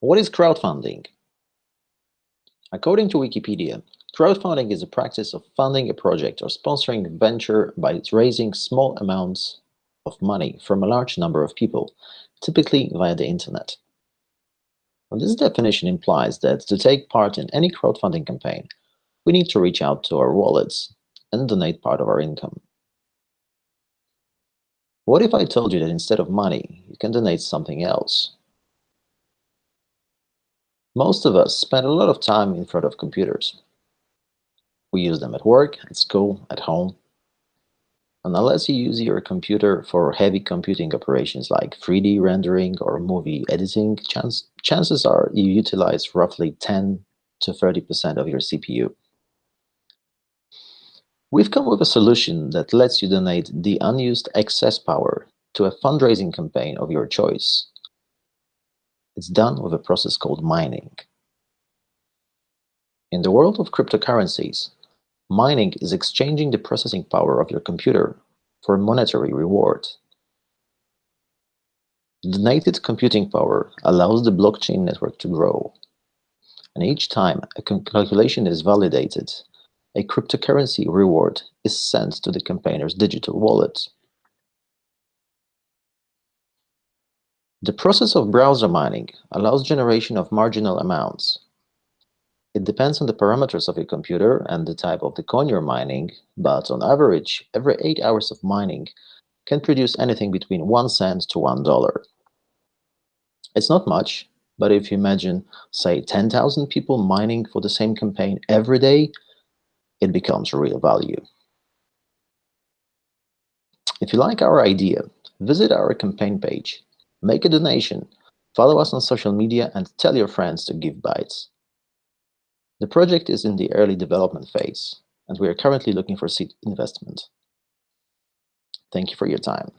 What is crowdfunding? According to Wikipedia, crowdfunding is a practice of funding a project or sponsoring a venture by raising small amounts of money from a large number of people, typically via the internet. Well, this definition implies that to take part in any crowdfunding campaign, we need to reach out to our wallets and donate part of our income. What if I told you that instead of money, you can donate something else? Most of us spend a lot of time in front of computers. We use them at work, at school, at home. And unless you use your computer for heavy computing operations like 3D rendering or movie editing, chance, chances are you utilize roughly 10 to 30% of your CPU. We've come up with a solution that lets you donate the unused excess power to a fundraising campaign of your choice. It's done with a process called mining. In the world of cryptocurrencies, mining is exchanging the processing power of your computer for a monetary reward. Donated computing power allows the blockchain network to grow. And each time a calculation is validated, a cryptocurrency reward is sent to the campaigner's digital wallet. The process of browser mining allows generation of marginal amounts. It depends on the parameters of your computer and the type of the coin you're mining, but on average, every 8 hours of mining can produce anything between 1 cent to $1. It's not much, but if you imagine, say, 10,000 people mining for the same campaign every day, it becomes real value. If you like our idea, visit our campaign page, make a donation, follow us on social media, and tell your friends to give bytes. The project is in the early development phase, and we are currently looking for seed investment. Thank you for your time.